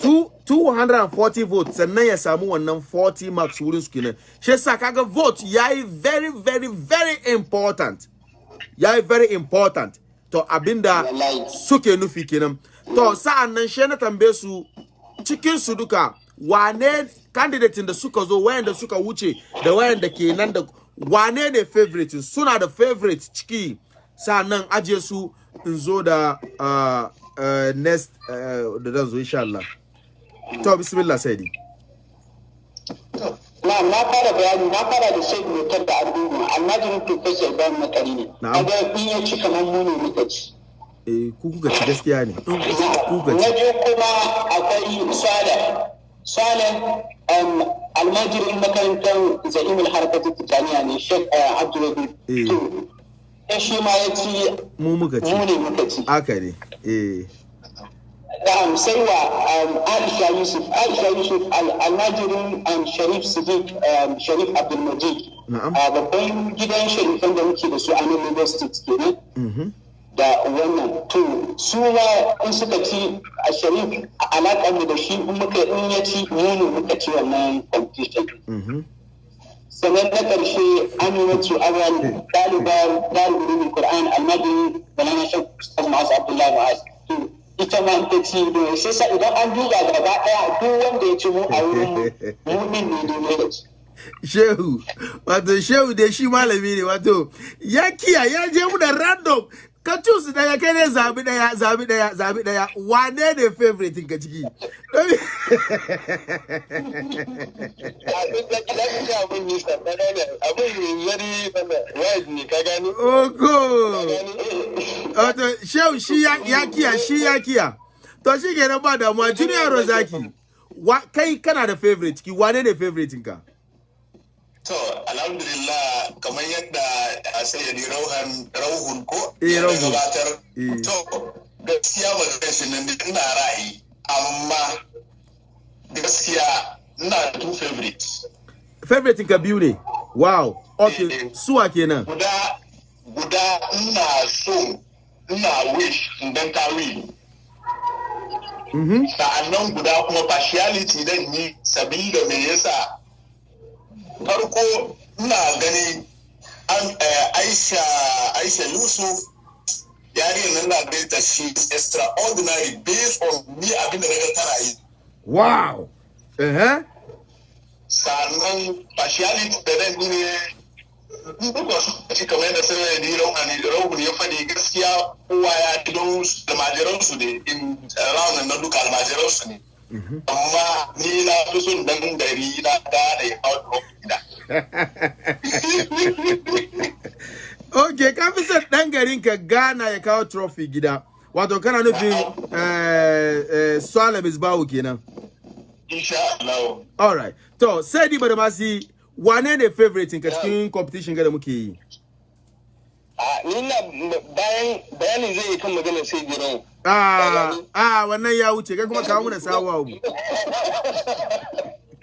Two- 240 votes. Sannan ya samu wannan 40 marks wurin su kenan. Shi yasa kaga vote yayi very very very important. Yayi very important. To abin da suke nufi kenan. To sa'an nan shi na tambaye su cikin su duka wane candidate da suka zo wayanda suka wuce da wayanda ke nan da wane ne favorite? Suna da favorite ciki. Sa'an nan aje su in zo da uh, uh, next uh, da zan zo insha Allah. To bismillah saidi. Na na fara bayani na fara da shaidu motar da argungu almajirin professor ibrahim makari ne. Kaga in ya ci kamar mu ne muka ci. Eh ku kuka ci gaskiya ne. Ku kuka na ci biyu kuma akwai swale um, almajirin makarantar za'imul harkatu tijaniya ne shek uh, abdulwahid Eh. to in shi ma ya ci. Mu muka ci. Mu ne muka ci. Haka ne. Eh. Sai wa um, Aisha Yusuf. Aisha Yusuf al- almajirin um, Sharif Sadiq um, Sharif Abdulmajid. Babban gidan sharifan da muke da su a nan State kenan. Mhm. Da wannan. To su ma in suka ci a Sharif a alaƙar mu da shi in muka in ya ci mu muka ci wannan competition. Mhm. Sannan na ƙarshe Aminatu Awal ɗalibar ɗalibin Qur'an almajirin Balana Ustaz Ma'az Abdullahi Ma'az to ita ma ta ci da sai sa idan an duba gaba ɗaya duk wanda ya ci mu a wurin mu din ne ne da ci. Shehu wato shehu da shi malami ne wato ya kiya ya je mu da random ka choose ɗaya kai ne zabi ɗaya zabi ɗaya zabi ɗaya wane ne favorite ka ciki Domin- Oko. Wato shehu shi ya ya kiya shi ya kiya. To shi kenan ba damuwa Junior Rozaki. Kai kana da favorite ciki wane ne favorite ka? To, alhamdulillah kamar yadda a sayyadi rauhan rauhun ko? Eh, ya gabatar. Eh. To, gaskiya ba zai shi nan ina ra'ayi, amma gaskiya ina two favorites. Favorite ka biyu ne? Wow. Okay suwa kenan? Guda guda ina so ina wish dan ka win. Mhm sa'an nan guda kuma partiality dan yi sabida me yasa farko ina gani an eh, Aisha Aisha Yusuf yariyar nan na gani ta shi extraordinary based on ni abin da na ga tana yi wow! Eh sannan partiality da yi ne duka su ci kamar yadda sai da rauni rauni ya faɗi gaskiya kowa ya ji don almajiransu ne in raunin na duka almajiransu ne. Amma ni na fi son dan dari na gane ya kawo okay ka fi son dan garin ka Ghana ya kawo trophy gida. Wato kana nufin eh eh Swallow Misbahu kenan. Insha Allah. Alright to sai di ba da masi wane ne favorite ka cikin competition ga da muke yi? A bayan bayanin zai kan maganar sai gidan ah ah wannan ya wuce kai kuma kawo mana sawa. abu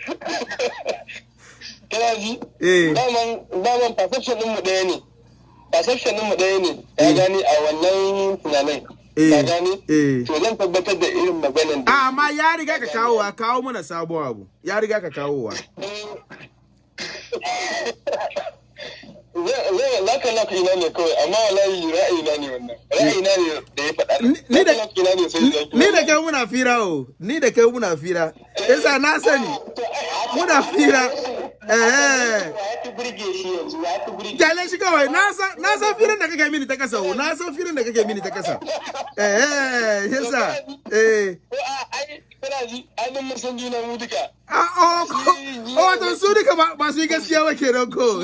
kana ji? Eh. Daman daman perception din mu ɗaya ne. Perception din mu ɗaya ne. Ya gani a wannan tunanin. Eh, ya gani? Eh. to zan tabbatar da irin maganar da Ah, amma ya riga ka kawowa kawo mana sabon abu. Ya riga ka kawowa. laka laka ina ne kawai amma wallahi ra'ayina ne wannan. Ra'ayina ne da ya faɗa. Ni- da- laka ina ne sai zaki. ni da kai muna fira o. Ni da kai muna fira. Yasa na sani muna fira. Eh burge shi ƙyale kawai. Na san firin da kake mini ta kasa o. Na san firin da kake mini ta kasa eh eh yasa. Eh. Ko a ai kana ji ai mun san juna mu duka. Ah oh ko- oh wato su duka ba su yi gaskiya ba kenan ko.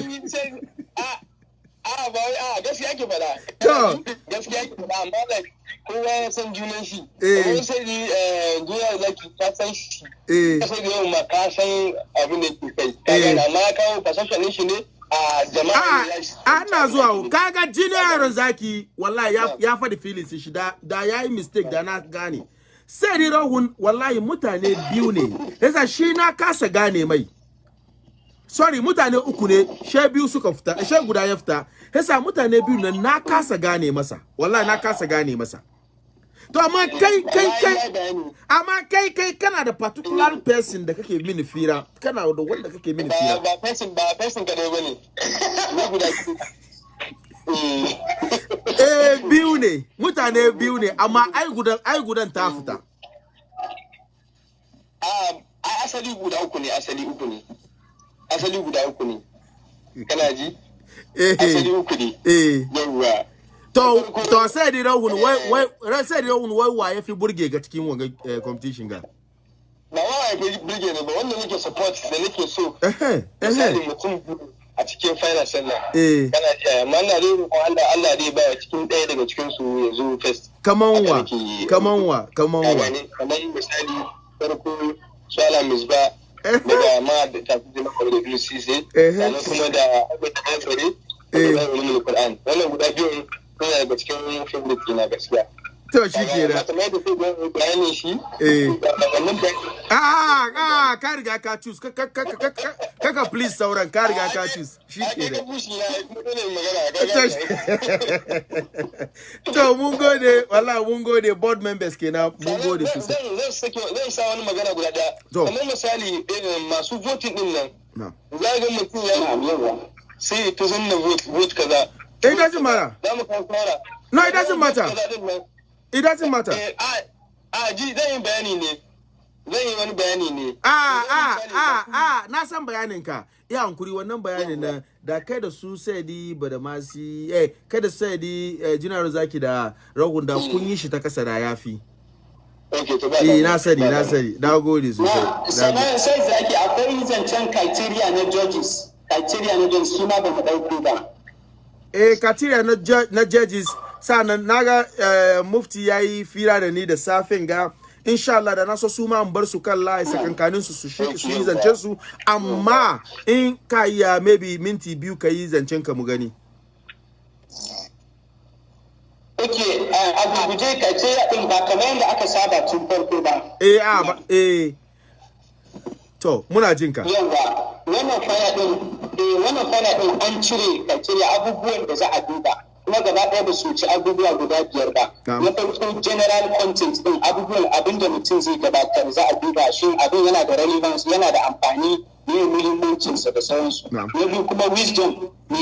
A ba wai a gaskiya ke faɗa. To. gaskiya ke faɗa amma da kowa ya san junan shi. Eh. sai ni eh duniya zaki ka san shi. Eh. Sai da yau ma ka san abin da ke kai. Ka Eh. amma ya kawo din shi ne a jama'a a ne ya shi. a ina zuwa. Kaga yaron zaki wallahi ya ya. faɗi feelings shi da da yayi mistake da na gane. Sai ni rahun wallahi mutane biyu ne. Yasa shi na kasa gane mai. Sorry mutane uku ne she biyu suka fita she guda ya fita. Yasa mutane biyu nan na kasa gane masa. Wallahi na kasa gane masa. To amma kai kai kai amma kai kai kana da particular person da kake mini fira. Kana da wanda kake mini fira. Ba person ba person kadai ba ne ni guda Eh. biyu ne. Mutane biyu ne amma ai gudan ai gudan ta fita. A a asali guda uku ne asali uku ne. Asali guda uku ne. Kana ji? Asali eh uku ne. Eh. Yawwa to to sai di rahun wai wai ran sai di rahun wai wa yafi burge ga cikin wanga eh, competition ga? Ba wa ya fi birge ne ba wanda nake support da nake so. Eh eh mutum a cikin final sannan eh. Kana ji amma ina dai roƙon Allah Allah dai ba cikin ɗaya daga cikin su ya zo first. Kaman wa? kaman wa? Kaman ka wa? kamar misali farko Shala Misba Daga ma da tafi da maka da biyu sise Eh. sannan kuma da abin da Eh. da ulumul Qur'an wannan guda biyun suna daga cikin favorite na gaskiya to shi kamar da sai da bayanin shi Eh. da ah ah ka riga ka choose. Ka ka ka ka ka- kaka please sauran ka riga ka choose. Shi a kai ka kenan bushi ya kuma dole magana. Ga ga to mun gode wallahi mun gode. Board members kenan mun gode sosai. zan sa wani magana guda ɗaya To. kamar misali irin masu voting ɗin nan. Na. Za ga mutum ya sai ta zanna vote vote kaza. It doesn't matter. Za mu kawo No, it doesn't matter. It doesn't matter. Eh, a a ji zan yi bayani ne. Zan yi wani bayani ne. Ah, ah, ah, ah, na san bayanin ka. Ya hankuri wannan bayanin nan da kai da su Saidi Badamasi, eh, kai da Saidi eh, Jinar Zaki da Rahun da kun yi shi ta kasa da yafi. okay to ba Eh, na sani, na sani. Na gode sosai. na Na sannan sai zaki akwai zancen criteria na judges. Criteria na judges ma ba mu ɗauko ba. Eh, criteria na, na judges sanan na ga eh, mufti yayi fira da ni da safin ga insha Allah da na so su ma in bar su kan layi sakankanin su su yi zancen su amma in ka iya maybe minti biyu ka yi zancen ka mu gani. ok a gurguje criteria ɗin ba kamar yadda aka saba tun farko ba Eh, a ba, eh. to muna jin ka yawa wannan faya din eh wannan faya din an cire ka cire abubuwan da za a duba kuma gaba ɗaya ba su ci abubuwa guda biyar ba. Na farko general content din abubuwan abin da mutum zai gabatar za a duba shi abin yana da relevance yana da amfani ne muhimmancinsa da sauransu. Na biyu kuma wisdom ne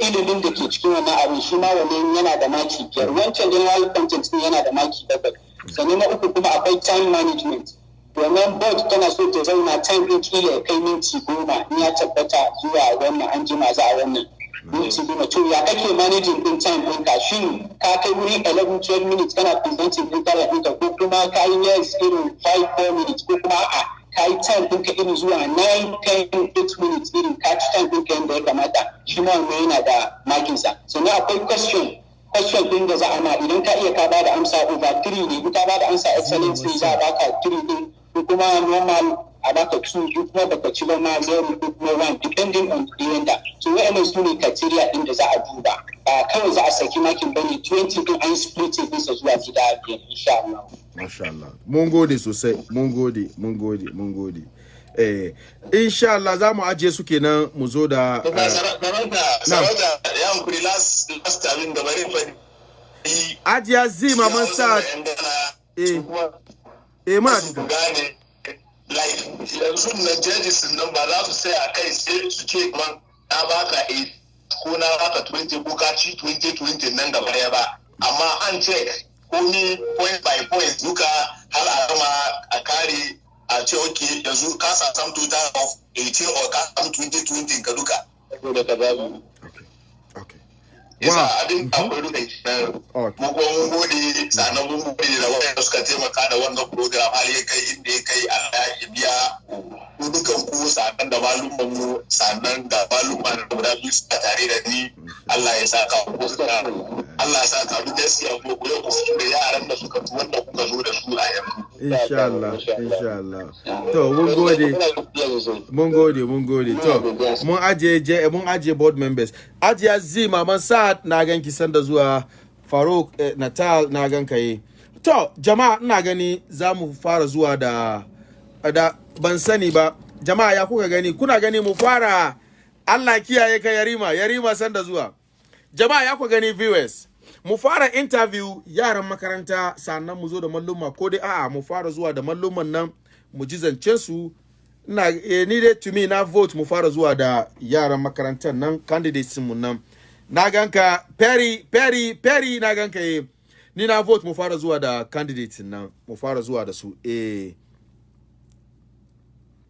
ilimin da ke cikin wannan abin shi ma wannan yana da maki biyar. Wancan general content din yana da maki bakwai. Sannan na uku kuma akwai time management. Wannan board tana so ta zauna time din kila ya kai minti goma in ya tabbata zuwa wannan an jima za a wannan. Minti goma to ya kake managing din time din ka? Shin ka kai wuri 11 12 minutes kana presenting din tara ɗinka ko kuma ka yi yes irin 5 4 minutes ko kuma a'a ka yi time ɗinka irin zuwa 9 10 8 minutes irin ka ci time ɗinka yadda ya kamata? Shi ma wannan yana da makinsa sannan akwai question question din da za a ma. Idan ka iya ka ba da amsa over 3 ne in ka ba da amsa excellent ne za a baka 3 din. Ko kuma normal a baka 2 ko kuma baka ci ba ma 0 ko kuma 1 depending on the yanda so wa'annan su ne criteria din da za a duba ba kawai za a saki makin ba ne 20 din an split din sa zuwa gida biyar insha Allah Masha Allah. Mun gode sosai, mun gode, mun gode, mun gode. Eh, insha Allah za mu ajiye su kenan mu zo da To ba eh, sarauta sarauta ya hankuri last last abin da bari faɗi. Ajiya Z Maman Sa'ad. Eh, eh muna su jin ka. gane like yanzu na judges nan ba za su sai a kai sai su ce man na baka 8 ko na baka 20 ko ka ci 20 20 nan gaba ɗaya ba. Amma an check komi point by point duka har a gama a kare a ce ok yanzu ka samu total of 18 or ka samu 20 20 ka duka saboda ka babu Okay. Okay. Yasa abin akwai duka kenan Okay. mu mun gode sannan mun gode da wanda suka taimaka da wannan program har ya kai inda ya kai Allah ya biya ku dukan ku sannan da malumman mu sannan da malumman da guda biyu suka tare da ni. Allah ya saka ku. suka Allah ya saka ku gaskiya ko ku ku fito da yaran da suka tu wanda kuka zo da su a yanzu Insha Allah, insha Allah. To, mun gode. Mun gode, mun gode. To, mun ajiye je mun ajiye board members. Ajiya Z Maman Sa'ad na gan ki sanda zuwa Faruk eh, Natal na gan kai. To, jama'a ina gani za mu fara zuwa da da ban sani ba. Jama'a ya kuka gani? Kuna gani mu fara Allah kiyaye ka Yarima, Yarima sanda zuwa. Jama'a ya kuka gani viewers. Mu fara interview yaran makaranta sannan mu zo da malluma. Ko dai a'a mu fara zuwa da malluman nan mu ji zancen su. Ina eh, ni dai to me na vote mu fara zuwa da yaran makarantar nan candidates mu nan. Na ganka Perry Perry Perry na ganka eh. Ni na vote mu fara zuwa da candidates nan mu fara zuwa da su eh.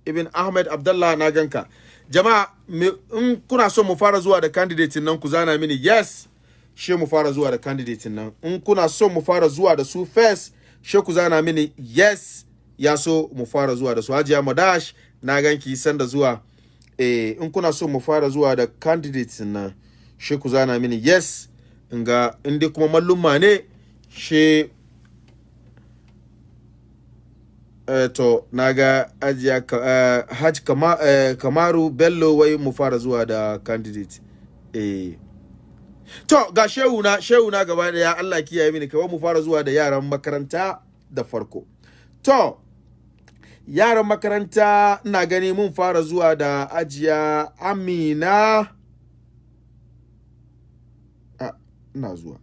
Ibn Ahmed Abdullah na ganka jama'a in kuna so mu fara zuwa da candidate nan ku zana mini yes she mu fara zuwa da candidate nan. In kuna so mu fara zuwa da su first she ku zana mini yes ya so mu fara zuwa da su. Hajiya madash na ganki sanda zuwa. Eh in kuna so mu fara zuwa da candidate nan she ku zana mini yes. In ga in kuma mallumma ne she eh, to na ga ajiya eh, haj kama, eh, kamaru bello wai mu fara zuwa da candidate eh To ga shehu na shehu na gaba ɗaya Allah kiyaye mini kawai mu fara zuwa da yaran makaranta da farko. To yaran makaranta ina gani mun fara zuwa da ajiya Amina a ina zuwa.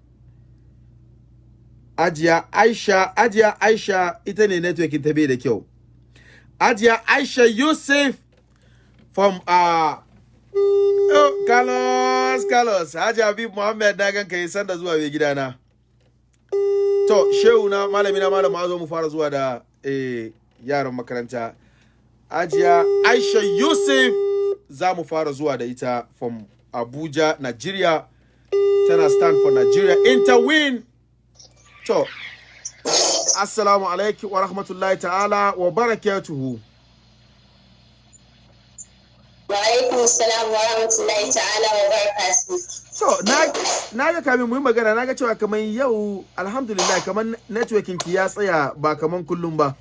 Ajiya Aisha Ajiya Aisha ita ne networking ta bai da kyau. Ajiya Aisha Yusuf from uh, Oh, Carlos, Carlos, Haji Habib Muhammad na ganka yi sanda zuwa mai gidana. To, shehu na malami na malam zo mu fara zuwa da eh, yaran makaranta. Ajiya Aisha Yusuf za mu fara zuwa da ita from Abuja, Nigeria. Tana stand for Nigeria. Interwin. To, Assalamu alaikum wa rahmatullahi ta'ala wa barakatuhu. Wa alaikum salam wa rahmatullahi ta'ala wa. So, na, ga kamin mu yi magana, na ga cewa kamar yau, alhamdulillah, kamar networking ki ya tsaya ba kamar kullum ba.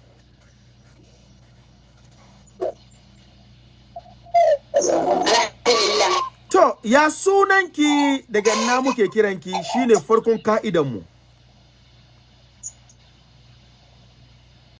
To, ya sunanki daga na muke kiranki shine farkon ka'idanmu.